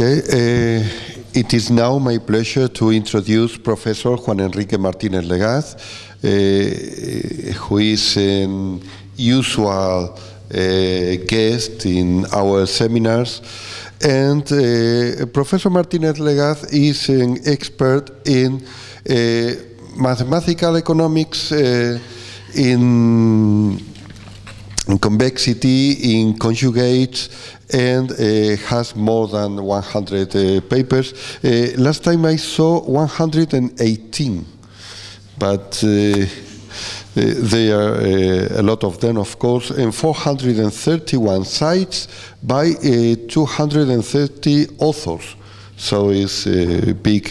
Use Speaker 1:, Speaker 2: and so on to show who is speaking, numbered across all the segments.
Speaker 1: Okay, uh, it is now my pleasure to introduce Professor Juan Enrique Martinez Legaz, uh, who is an usual uh, guest in our seminars. And uh, Professor Martinez Legaz is an expert in uh, mathematical economics uh, in in convexity, in conjugates, and uh, has more than 100 uh, papers. Uh, last time I saw 118, but uh, there are uh, a lot of them, of course, and 431 cites by uh, 230 authors. So it's a big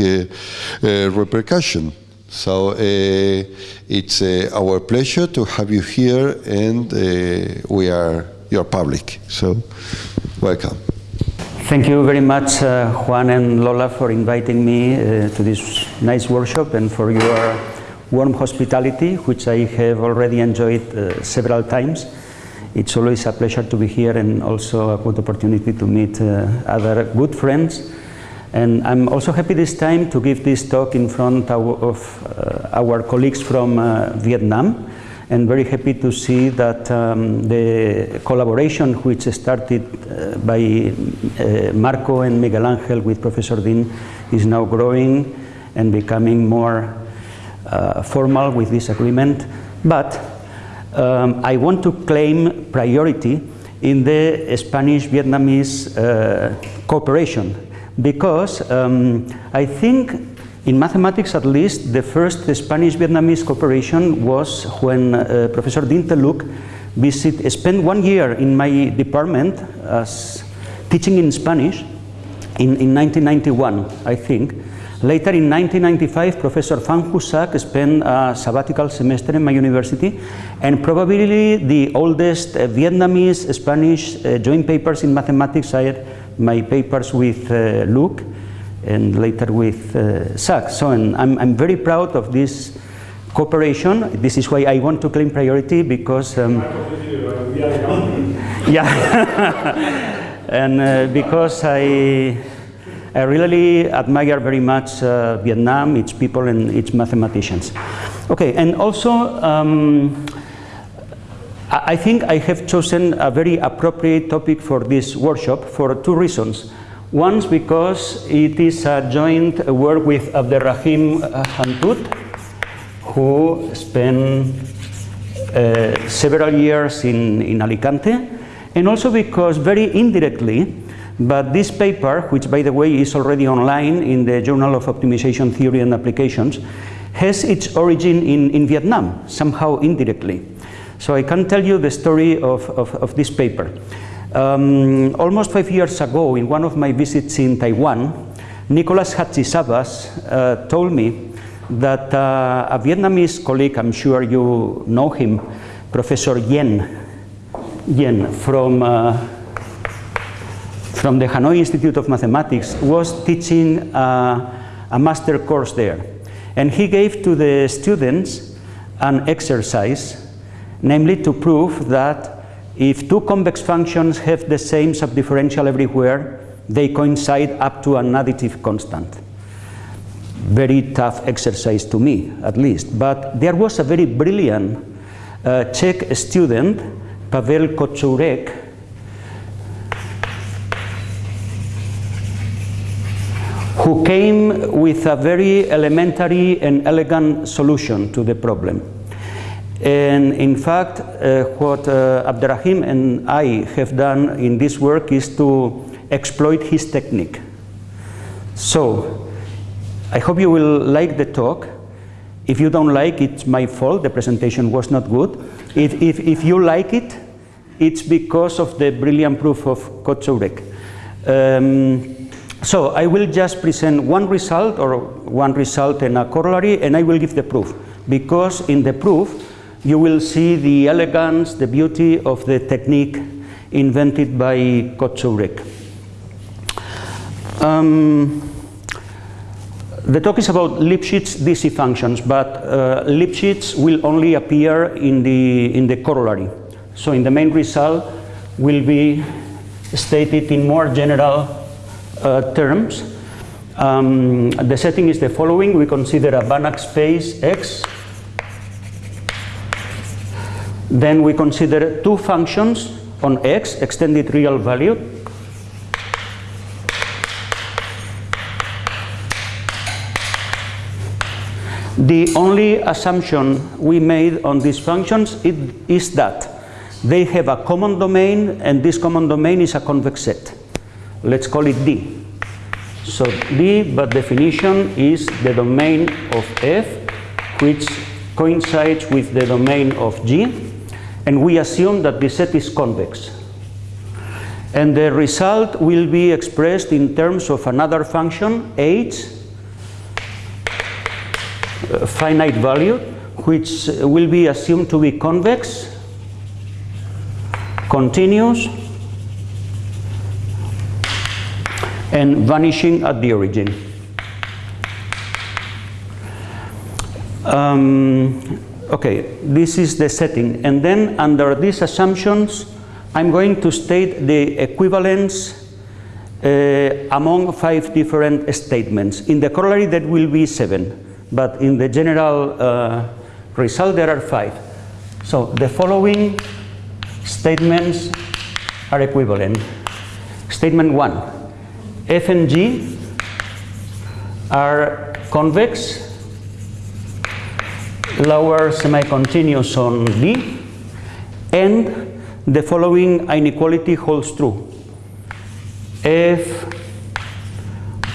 Speaker 1: repercussion. So it's our pleasure to have you here, and we are your public. So welcome.
Speaker 2: Thank you very much, uh, Juan and Lola, for inviting me uh, to this nice workshop and for your warm hospitality, which I have already enjoyed uh, several times. It's always a pleasure to be here and also a good opportunity to meet other good friends and I'm also happy this time to give this talk in front of uh, our colleagues from uh, Vietnam and very happy to see that um, the collaboration which started uh, by uh, Marco and Miguel Angel with Professor Dinh is now growing and becoming more uh, formal with this agreement. But um, I want to claim priority in the Spanish-Vietnamese uh, cooperation because um, I think in mathematics at least the first Spanish-Vietnamese cooperation was when uh, Professor The Luc visit, spent one year in my department as teaching in Spanish in, in 1991, I think. Later in 1995, Professor Phan Husak spent a sabbatical semester in my university and probably the oldest uh, Vietnamese Spanish uh, joint papers in mathematics I had my papers with uh, Luc and later with uh, Thach. So I'm, I'm very proud of this cooperation. This is why I want to claim priority because um, yeah, and uh, because I I really admire very much uh, Vietnam, its people and its mathematicians. Okay, and also um, I think I have chosen a very appropriate topic for this workshop for two reasons. One because it is a joint work with Abderrahim Hantoute, who spent uh, several years in, in Alicante, and also because very indirectly, but this paper, which by the way is already online in the Journal of Optimization Theory and Applications, has its origin in, in Vietnam, somehow indirectly. So I can tell you the story of, of, of this paper. Um, almost five years ago, in one of my visits in Taiwan, Nicolas Hadjisavvas uh, told me that uh, a Vietnamese colleague, I'm sure you know him, Professor Yen, Yen from, uh, from the Hanoi Institute of Mathematics, was teaching uh, a master course there. And he gave to the students an exercise namely to prove that if two convex functions have the same subdifferential everywhere, they coincide up to an additive constant. Very tough exercise to me, at least. But there was a very brilliant uh, Czech student, Pavel Kocourek, who came with a very elementary and elegant solution to the problem. And in fact, uh, what uh, Abderrahim and I have done in this work is to exploit his technique. So, I hope you will like the talk. If you don't like it, it's my fault, the presentation was not good. If, if, if you like it, it's because of the brilliant proof of Kocourek. Um, so I will just present one result or one result and a corollary and I will give the proof because in the proof you will see the elegance, the beauty of the technique invented by Kocourek. Um, the talk is about Lipschitz DC functions, but uh, Lipschitz will only appear in the, in the corollary. So in the main result will be stated in more general uh, terms. Um, the setting is the following. We consider a Banach space X. Then we consider two functions on X, extended real value. The only assumption we made on these functions is that they have a common domain and this common domain is a convex set. Let's call it D. So D, by definition, is the domain of F which coincides with the domain of G and we assume that the set is convex. And the result will be expressed in terms of another function, H, finite value, which will be assumed to be convex, continuous, and vanishing at the origin. Um, okay, this is the setting. And then under these assumptions, I'm going to state the equivalence uh, among five different statements. In the corollary, that will be seven but in the general uh, result there are five. So the following statements are equivalent. Statement one, F and G are convex, lower semi-continuous on D, and the following inequality holds true. F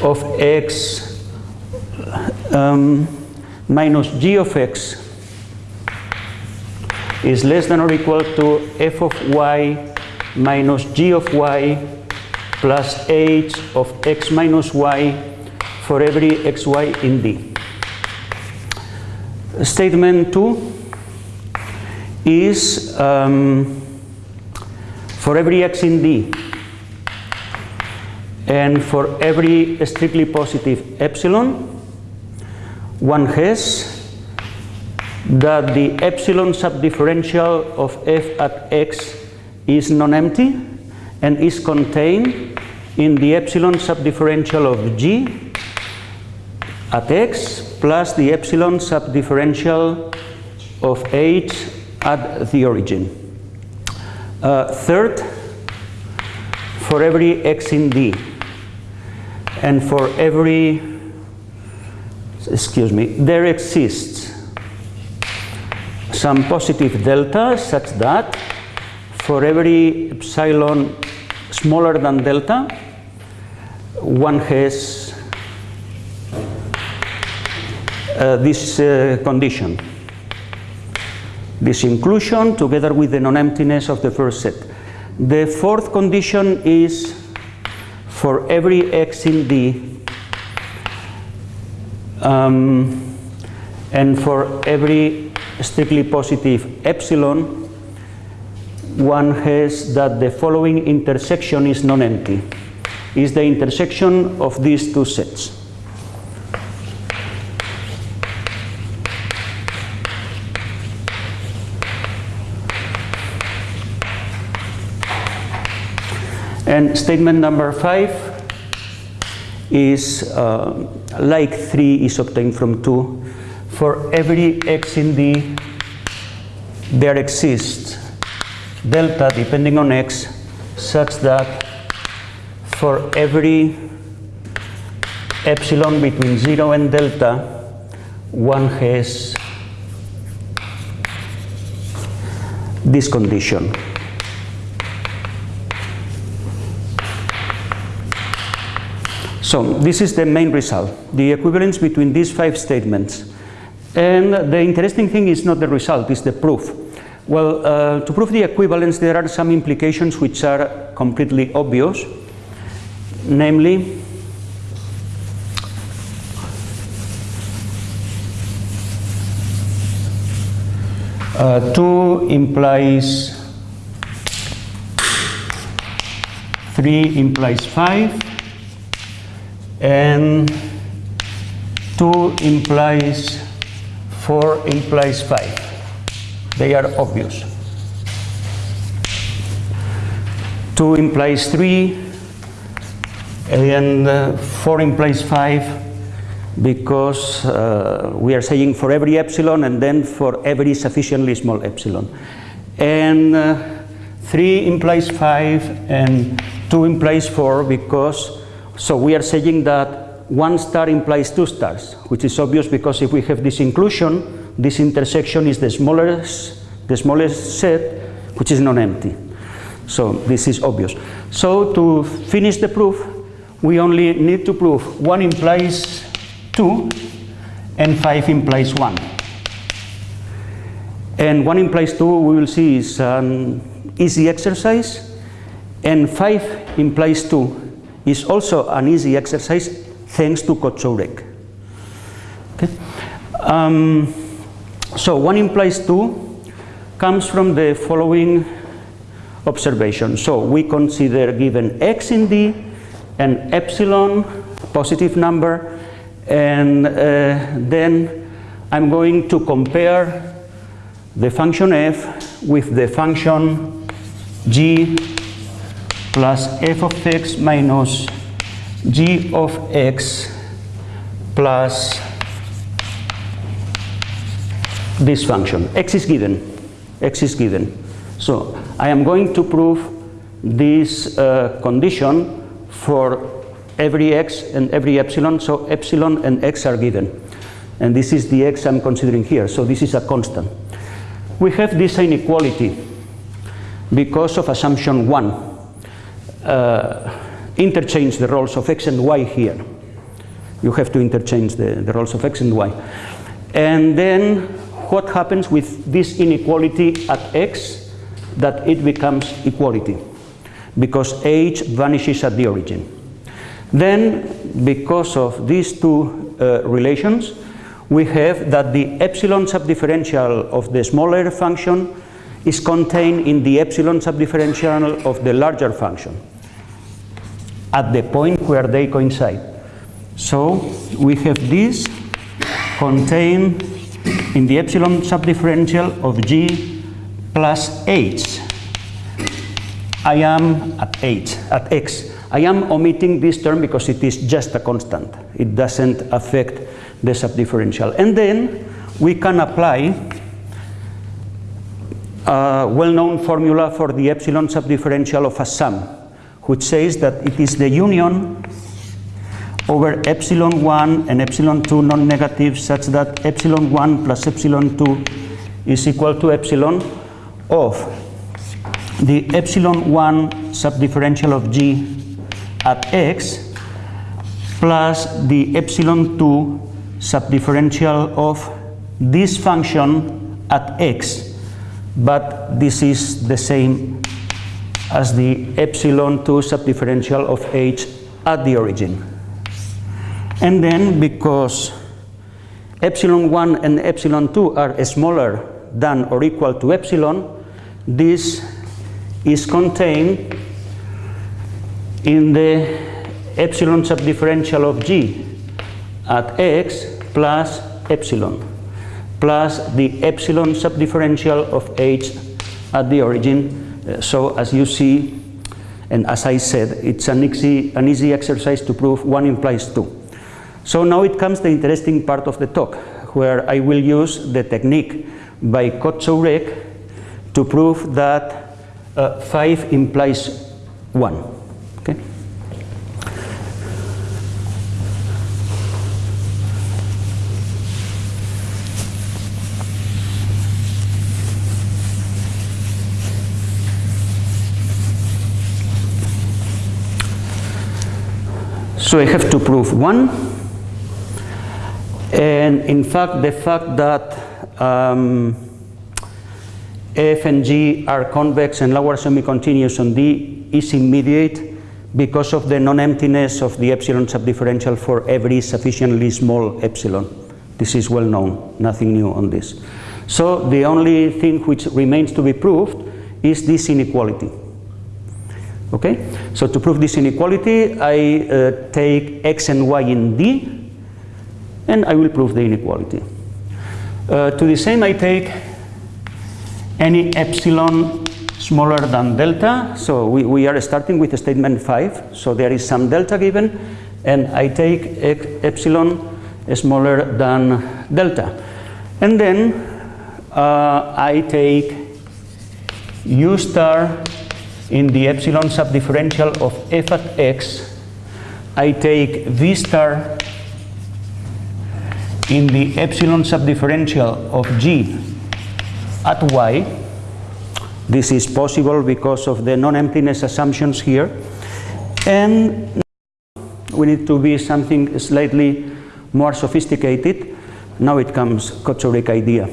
Speaker 2: of x um, minus g of x is less than or equal to f of y minus g of y plus h of x minus y for every xy in D. Statement 2 is um, for every x in D and for every strictly positive epsilon one has that the epsilon subdifferential of f at x is non-empty and is contained in the epsilon subdifferential of g at x plus the epsilon subdifferential of h at the origin. Uh, third, for every x in D and for every excuse me, there exists some positive delta such that for every epsilon smaller than delta, one has uh, this uh, condition. This inclusion together with the non-emptiness of the first set. The fourth condition is for every x in D um, and for every strictly positive epsilon, one has that the following intersection is non-empty. Is the intersection of these two sets. And statement number five is uh, like 3 is obtained from 2. For every x in D, there exists delta depending on x such that for every epsilon between 0 and delta, one has this condition. So this is the main result, the equivalence between these five statements. And the interesting thing is not the result, it's the proof. Well, uh, to prove the equivalence, there are some implications which are completely obvious. Namely, uh, 2 implies 3 implies 5 and 2 implies 4 implies 5. They are obvious. 2 implies 3 and uh, 4 implies 5 because uh, we are saying for every epsilon and then for every sufficiently small epsilon. And uh, 3 implies 5 and 2 implies 4 because, so we are saying that one star implies two stars, which is obvious because if we have this inclusion, this intersection is the smallest, the smallest set, which is non-empty. So this is obvious. So to finish the proof, we only need to prove 1 implies 2 and 5 implies 1. And 1 implies 2 we will see is an easy exercise and 5 implies 2 is also an easy exercise thanks to Kocourek. Okay. Um, so 1 implies 2 comes from the following observation. So we consider given x in D and epsilon positive number and uh, then I'm going to compare the function f with the function g plus f of x minus g of x plus this function. x is given. x is given. So I am going to prove this uh, condition for every x and every epsilon, so epsilon and x are given. And this is the x I'm considering here, so this is a constant. We have this inequality because of assumption 1. Uh, interchange the roles of x and y here. You have to interchange the, the roles of x and y. And then what happens with this inequality at x that it becomes equality because h vanishes at the origin. Then, because of these two uh, relations, we have that the epsilon subdifferential of the smaller function is contained in the epsilon subdifferential of the larger function at the point where they coincide. So we have this contained in the epsilon subdifferential of g plus h. I am at h, at x. I am omitting this term because it is just a constant. It doesn't affect the subdifferential. And then we can apply a well-known formula for the epsilon subdifferential of a sum, which says that it is the union over epsilon 1 and epsilon 2 non-negative such that epsilon 1 plus epsilon 2 is equal to epsilon of the epsilon 1 subdifferential of g at x plus the epsilon 2 subdifferential of this function at x, but this is the same as the epsilon 2 subdifferential of h at the origin. And then because epsilon 1 and epsilon 2 are smaller than or equal to epsilon, this is contained in the epsilon subdifferential of g at x plus epsilon plus the epsilon subdifferential of h at the origin. So as you see, and as I said, it's an easy, an easy exercise to prove 1 implies 2. So now it comes the interesting part of the talk, where I will use the technique by Kocourek to prove that uh, 5 implies 1. Okay. So I have to prove one, and in fact the fact that um, F and G are convex and lower semi-continuous on D is immediate because of the non-emptiness of the epsilon subdifferential for every sufficiently small epsilon. This is well known, nothing new on this. So the only thing which remains to be proved is this inequality. Okay, so to prove this inequality, I uh, take x and y in D, and I will prove the inequality. Uh, to the same, I take any epsilon smaller than delta. So we, we are starting with statement 5. So there is some delta given, and I take epsilon smaller than delta. And then uh, I take u star in the epsilon subdifferential of f at x. I take v star in the epsilon subdifferential of g at y. This is possible because of the non-emptiness assumptions here. And we need to be something slightly more sophisticated. Now it comes Kocourek idea.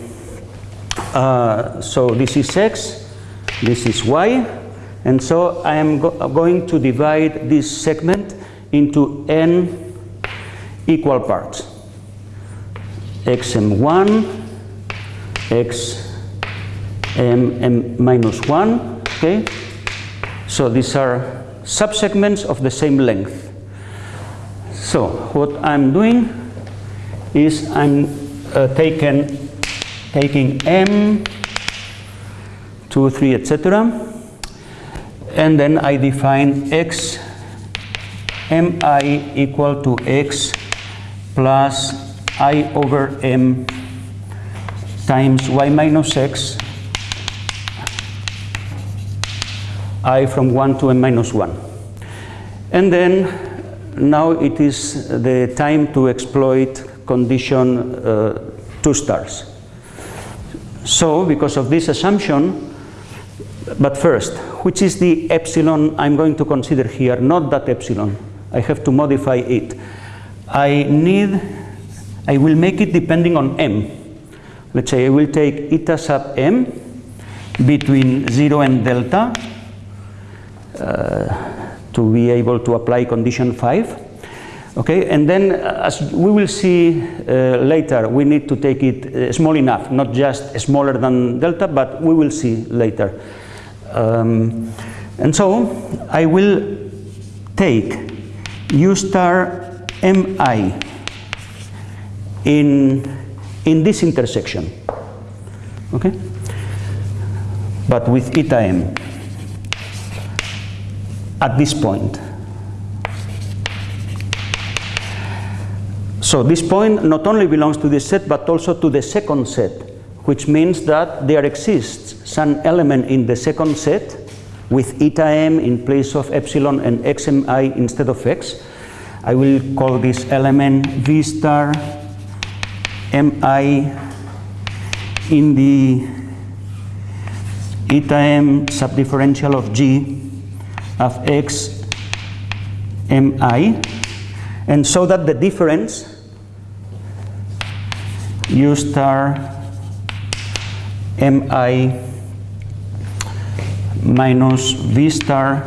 Speaker 2: Uh, so this is x, this is y, and so I am go going to divide this segment into n equal parts. xm1, xm minus 1, okay? So these are subsegments of the same length. So what I'm doing is I'm uh, taken, taking m, 2, 3, etc. And then I define x mi equal to x plus i over m times y minus x i from 1 to m minus 1. And then now it is the time to exploit condition uh, 2 stars. So because of this assumption, but first, which is the epsilon I'm going to consider here, not that epsilon. I have to modify it. I need, I will make it depending on m. Let's say I will take eta sub m between 0 and delta uh, to be able to apply condition 5. Okay, and then uh, as we will see uh, later, we need to take it uh, small enough, not just smaller than delta, but we will see later. Um, and so I will take u star mi in, in this intersection, okay? But with eta m at this point. So this point not only belongs to this set, but also to the second set, which means that there exists some element in the second set with eta m in place of epsilon and xmi instead of x. I will call this element v star mi in the eta m subdifferential of g of x mi and so that the difference u star mi minus v star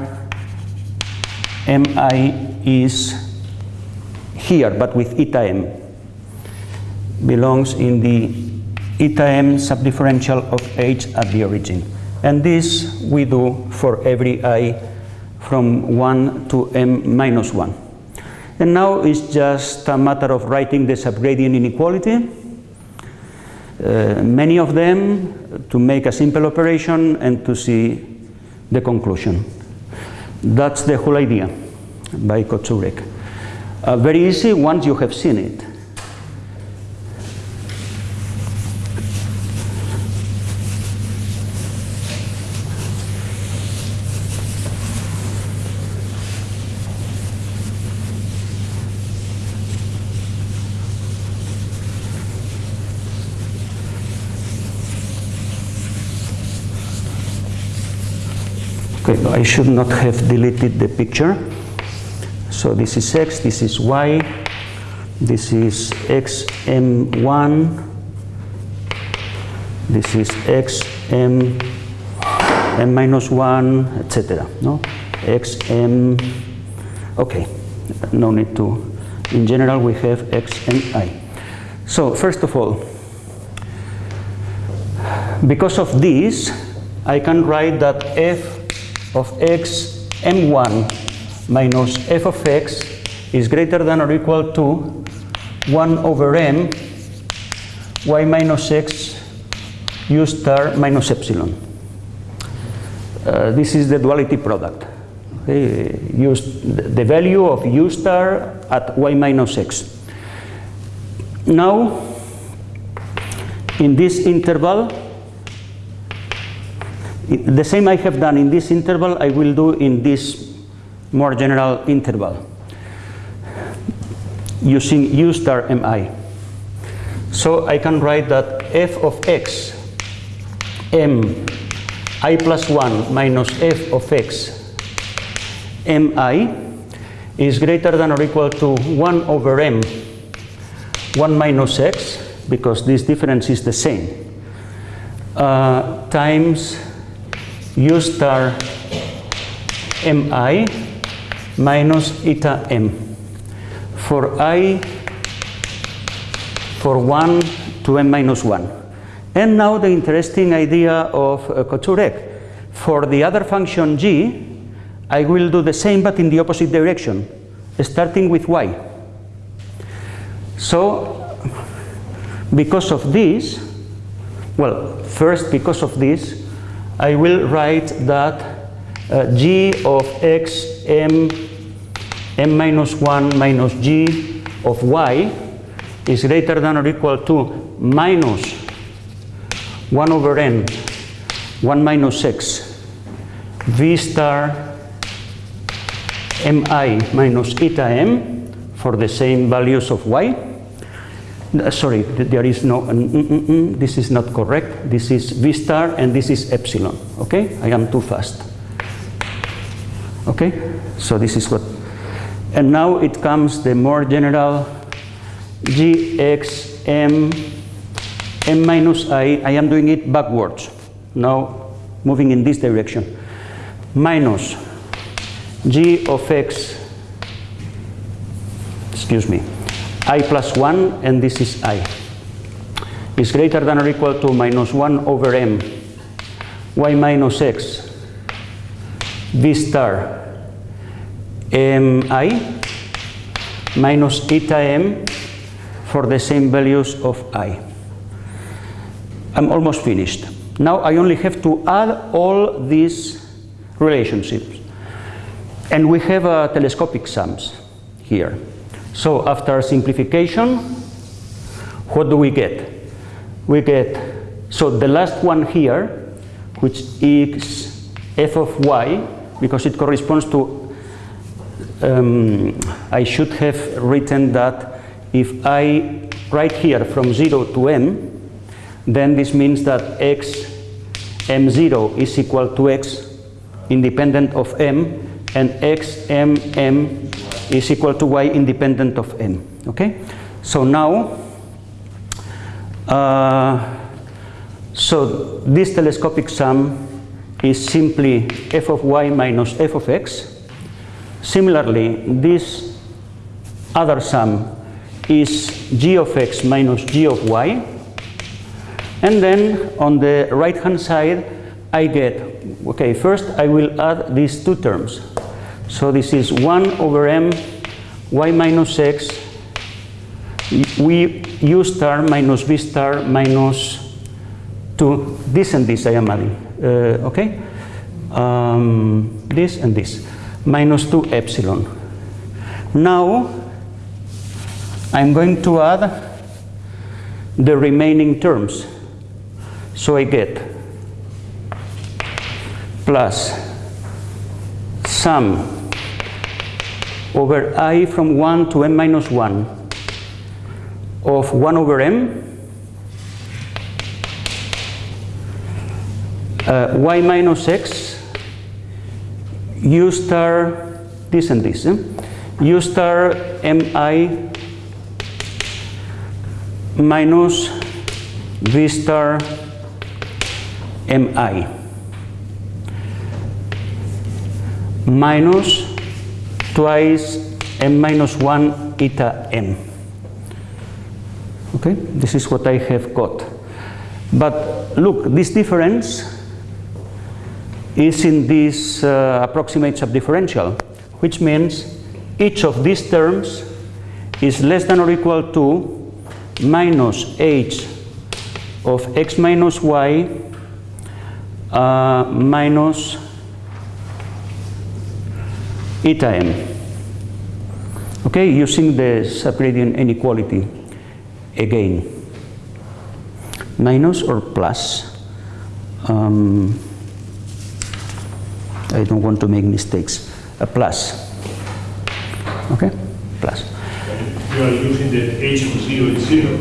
Speaker 2: mi is here but with eta m. Belongs in the eta m subdifferential of h at the origin. And this we do for every i from 1 to m minus 1 and now it's just a matter of writing the subgradient inequality uh, many of them to make a simple operation and to see the conclusion. That's the whole idea by Kocourek. Uh, very easy once you have seen it. Okay, I should not have deleted the picture. So this is x, this is y, this is xm1, this is xm m minus 1, etc. No? xm, okay, no need to. In general, we have x and i. So first of all, because of this, I can write that f of x m1 minus f of x is greater than or equal to 1 over m y minus x u star minus epsilon. uh, this is the duality product. Okay, use the value of u star at y minus x. Now, in this interval, the same I have done in this interval, I will do in this more general interval using u star mi. So I can write that f of x m i plus 1 minus f of x mi is greater than or equal to 1 over m 1 minus x because this difference is the same uh, times u star mi minus eta m. For i for 1 to m minus 1 and now the interesting idea of uh, Kocourek for the other function g I will do the same but in the opposite direction, starting with y. So, because of this, well, first because of this, I will write that uh, g of x m m minus 1 minus g of y is greater than or equal to minus 1 over n 1 minus x v star mi minus eta m for the same values of y. Uh, sorry, there is no, mm, mm, mm, this is not correct. This is v star and this is epsilon. Okay, I am too fast. Okay, so this is what, and now it comes the more general gx m m minus i, I am doing it backwards. Now moving in this direction. Minus g of x, excuse me, i plus 1 and this is i is greater than or equal to minus 1 over m y minus x v star mi minus eta m for the same values of i. I'm almost finished. Now I only have to add all these relationships. And we have uh, telescopic sums here. So after simplification, what do we get? We get, so the last one here, which is f of y, because it corresponds to, um, I should have written that if I write here from 0 to m, then this means that x m0 is equal to x independent of m and x m m is equal to y independent of m. Okay, so now, uh, so this telescopic sum is simply f of y minus f of x. Similarly, this other sum is g of x minus g of y. And then on the right hand side, I get, okay, first I will add these two terms. So this is 1 over m y minus x. We u star minus v star minus 2 this and this I am adding. Uh, okay? Um, this and this. Minus 2 epsilon. Now I'm going to add the remaining terms. So I get plus sum over i from 1 to m minus 1 of 1 over m uh, y minus x u star this and this eh? u star mi minus v star mi minus twice m minus 1 eta m. Okay, this is what I have got. But look, this difference is in this uh, approximate subdifferential, which means each of these terms is less than or equal to minus h of x minus y uh, minus eta m. Okay, using the subgradient inequality again. Minus or plus. Um, I don't want to make mistakes. A plus. Okay, plus.
Speaker 3: You are using the h of 0 is 0.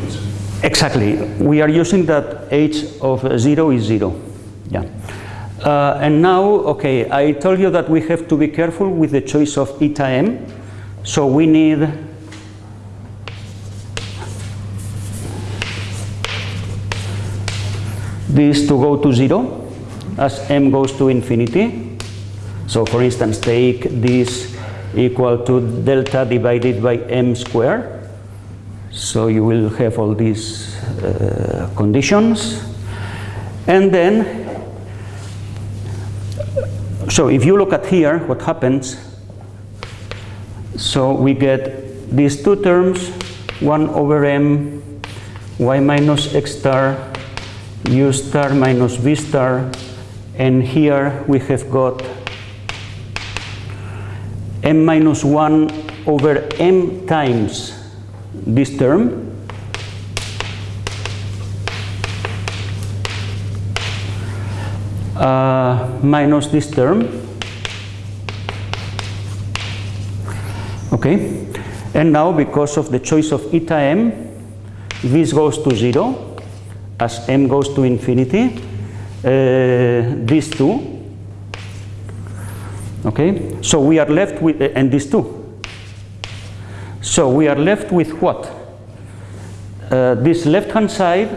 Speaker 2: Exactly. We are using that h of 0 is 0. Yeah. Uh, and now, okay, I told you that we have to be careful with the choice of eta m. So we need this to go to 0 as m goes to infinity. So for instance, take this equal to delta divided by m square. So you will have all these uh, conditions. And then, so if you look at here, what happens, so we get these two terms, 1 over m y minus x star u star minus v star and here we have got m minus 1 over m times this term uh, minus this term. Okay. And now because of the choice of eta m this goes to 0 as m goes to infinity uh, these two. Okay. So we are left with uh, and these two. So we are left with what? Uh, this left hand side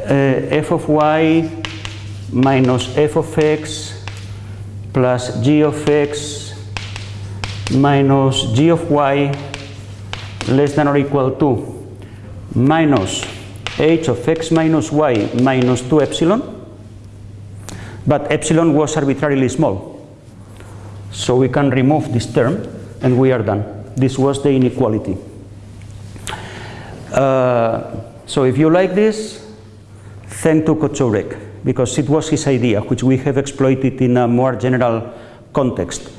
Speaker 2: uh, f of y minus f of x plus g of x minus g of y less than or equal to minus h of x minus y minus 2 epsilon. But epsilon was arbitrarily small. So we can remove this term and we are done. This was the inequality. Uh, so if you like this thank to Kocourek because it was his idea which we have exploited in a more general context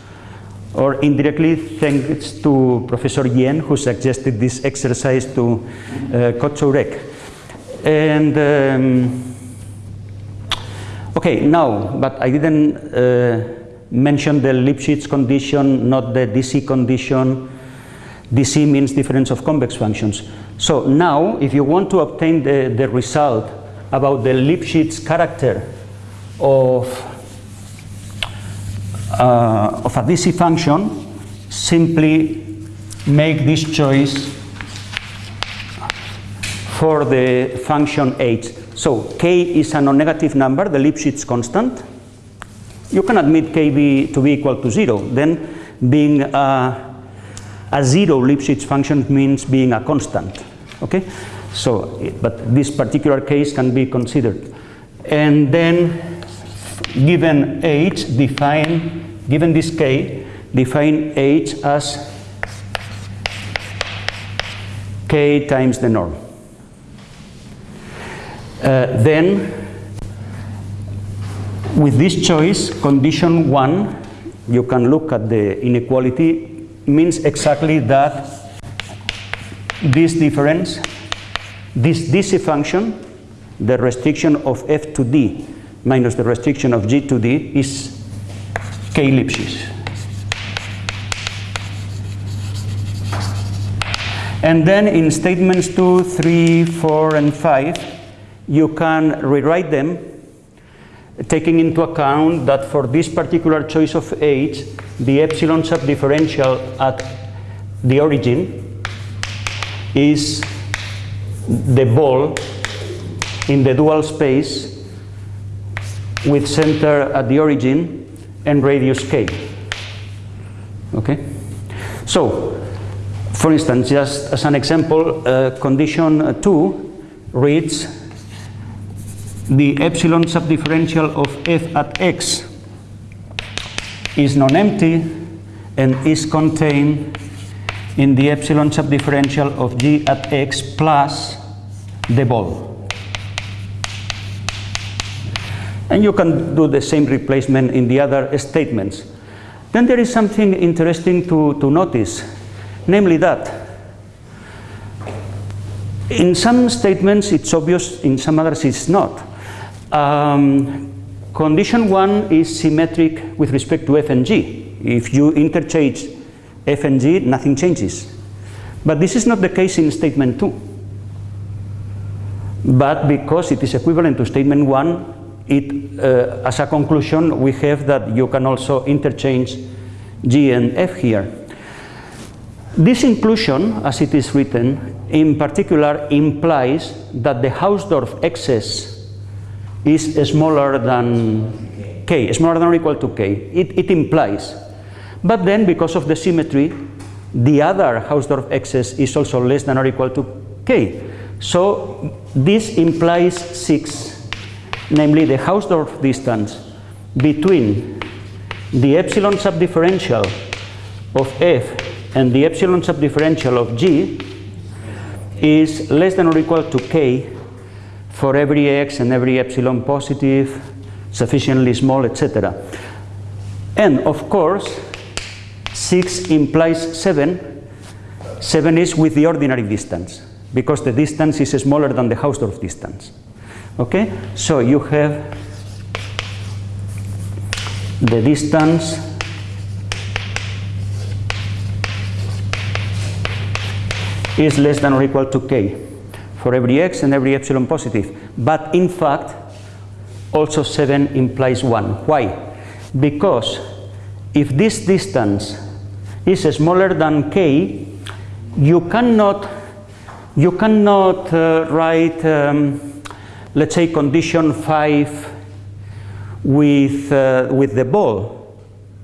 Speaker 2: or indirectly thanks to Professor Yen who suggested this exercise to uh, Kocourek. And um, okay, now, but I didn't uh, mention the Lipschitz condition, not the DC condition. DC means difference of convex functions. So now, if you want to obtain the, the result about the Lipschitz character of uh, of a DC function, simply make this choice for the function h. So k is a non-negative number, the Lipschitz constant. You can admit k be, to be equal to zero. Then being a, a zero Lipschitz function means being a constant. Okay, so but this particular case can be considered, and then given h, define, given this k, define h as k times the norm. Uh, then, with this choice, condition one, you can look at the inequality, means exactly that this difference, this DC function, the restriction of f to d minus the restriction of G to D is K Lipschitz. And then in statements 2, 3, 4, and 5, you can rewrite them taking into account that for this particular choice of H, the epsilon subdifferential at the origin is the ball in the dual space with center at the origin and radius k. Okay? So, for instance, just as an example, uh, condition 2 reads the epsilon subdifferential of f at x is non-empty and is contained in the epsilon subdifferential of g at x plus the ball. And you can do the same replacement in the other statements. Then there is something interesting to, to notice, namely that in some statements it's obvious, in some others it's not. Um, condition one is symmetric with respect to f and g. If you interchange f and g, nothing changes. But this is not the case in statement two. But because it is equivalent to statement one, it, uh, as a conclusion, we have that you can also interchange G and F here. This inclusion, as it is written, in particular implies that the Hausdorff excess is smaller than K, smaller than or equal to K. It, it implies. But then, because of the symmetry, the other Hausdorff excess is also less than or equal to K. So this implies 6 namely the Hausdorff distance between the epsilon subdifferential of f and the epsilon subdifferential of g is less than or equal to k for every x and every epsilon positive, sufficiently small, etc. And of course, 6 implies 7. 7 is with the ordinary distance because the distance is smaller than the Hausdorff distance. Okay, so you have the distance is less than or equal to k for every x and every epsilon positive. But in fact, also 7 implies 1. Why? Because if this distance is smaller than k, you cannot, you cannot uh, write um, let's say condition 5 with, uh, with the ball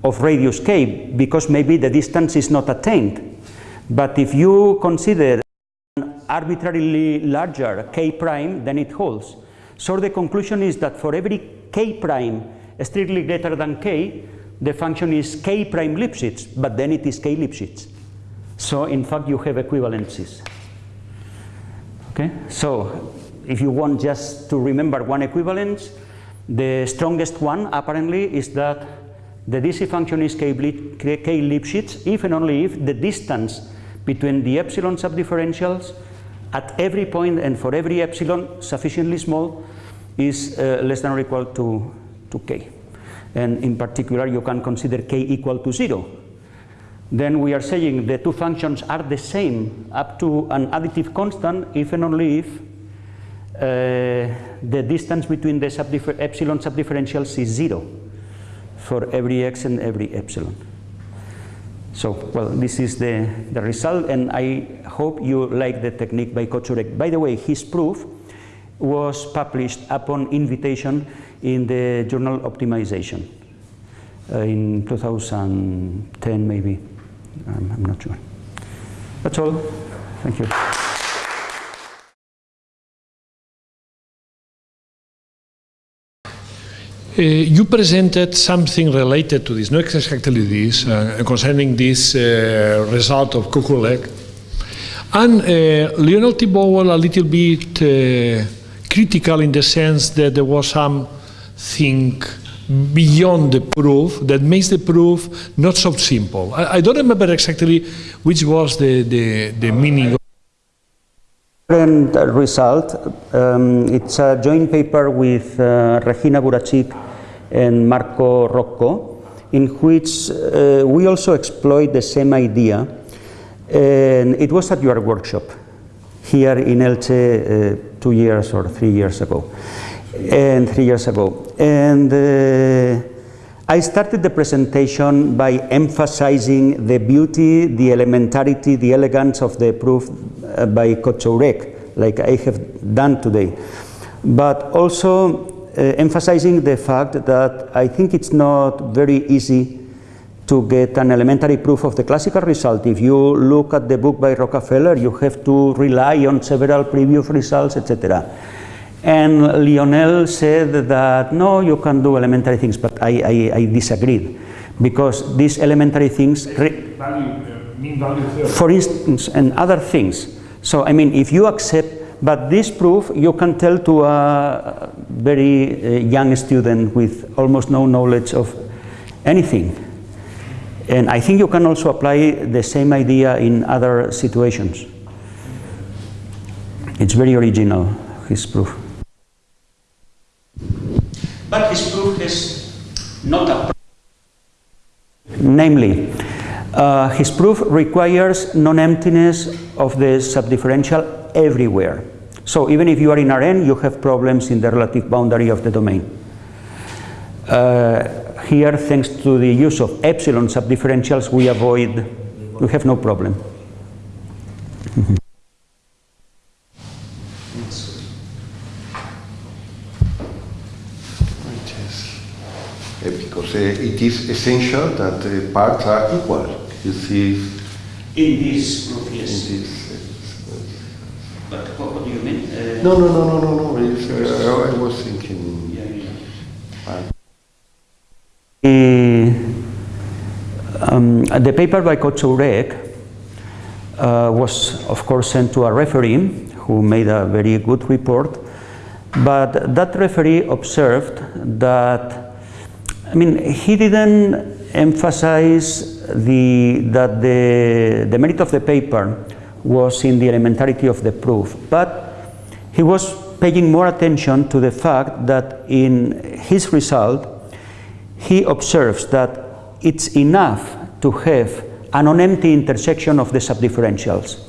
Speaker 2: of radius k because maybe the distance is not attained. But if you consider an arbitrarily larger k prime, then it holds. So the conclusion is that for every k prime strictly greater than k, the function is k prime Lipschitz, but then it is k Lipschitz. So in fact you have equivalences. Okay, so if you want just to remember one equivalence, the strongest one apparently is that the DC function is K, Lipschitz if and only if the distance between the epsilon subdifferentials at every point and for every epsilon sufficiently small is uh, less than or equal to, to K. And in particular, you can consider K equal to zero. Then we are saying the two functions are the same up to an additive constant if and only if uh, the distance between the subdiffer epsilon subdifferentials is zero for every x and every epsilon. So, well, this is the, the result, and I hope you like the technique by Kocourek. By the way, his proof was published upon invitation in the journal Optimization uh, in 2010, maybe. Um, I'm not sure. That's all. Thank you.
Speaker 4: Uh, you presented something related to this, not exactly this, uh, concerning this uh, result of Kocourek. And uh, Lionel Thibault a little bit uh, critical in the sense that there was some something beyond the proof that makes the proof not so simple. I, I don't remember exactly which was the, the, the meaning.
Speaker 2: Current Result, um, it's a joint paper with uh, Regina Burachik and Marco Rocco, in which uh, we also exploit the same idea. And it was at your workshop here in Elche uh, two years or three years ago, and three years ago. And uh, I started the presentation by emphasizing the beauty, the elementarity, the elegance of the proof uh, by Kocourek, like I have done today. But also uh, emphasizing the fact that I think it's not very easy to get an elementary proof of the classical result. If you look at the book by Rockafellar, you have to rely on several previous results, etc. And Lionel said that, no, you can do elementary things, but I, I, I disagreed. Because these elementary things,
Speaker 3: value, uh, mean value
Speaker 2: for instance, and other things. So, I mean, if you accept but this proof you can tell to a very uh, young student with almost no knowledge of anything. And I think you can also apply the same idea in other situations. It's very original, his proof. But his proof is not a Namely, uh, his proof requires non-emptiness of the subdifferential everywhere. So even if you are in Rn, you have problems in the relative boundary of the domain. Uh, here, thanks to the use of epsilon subdifferentials, we avoid, we have no problem.
Speaker 1: Uh, because uh, it is essential that uh, parts are equal. You see,
Speaker 2: In this proof,
Speaker 1: in
Speaker 2: yes.
Speaker 1: this.
Speaker 2: But what, what do you mean? Uh,
Speaker 1: No, no, no, no, no, no. Uh, I was thinking.
Speaker 2: yeah, yeah.
Speaker 1: uh,
Speaker 2: The, um, the paper by Kocourek uh, was, of course, sent to a referee who made a very good report. But that referee observed that, I mean, he didn't emphasize the, that the, the merit of the paper was in the elementarity of the proof, but he was paying more attention to the fact that in his result, he observes that it's enough to have a non-empty intersection of the subdifferentials.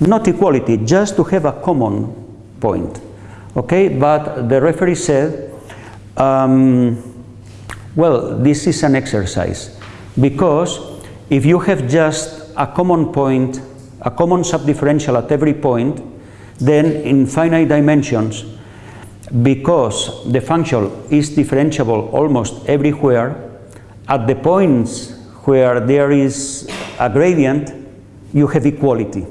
Speaker 2: Not equality, just to have a common point. Okay, but the referee said, um, well, this is an exercise because if you have just a common point, a common subdifferential at every point, then in finite dimensions, because the function is differentiable almost everywhere, at the points where there is a gradient, you have equality.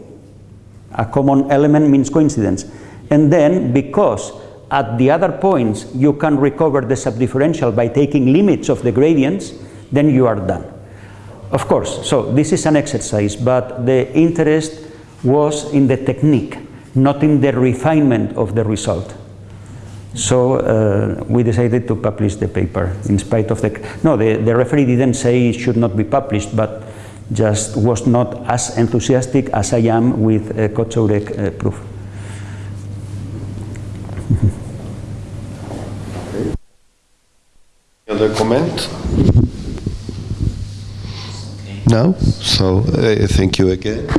Speaker 2: A common element means coincidence. And then, because at the other points you can recover the subdifferential by taking limits of the gradients, then you are done. Of course, so this is an exercise, but the interest was in the technique, not in the refinement of the result. So uh, we decided to publish the paper in spite of the... No, the, the referee didn't say it should not be published, but just was not as enthusiastic as I am with uh, Kocourek uh, proof.
Speaker 1: Other comment? No? So uh, thank you again.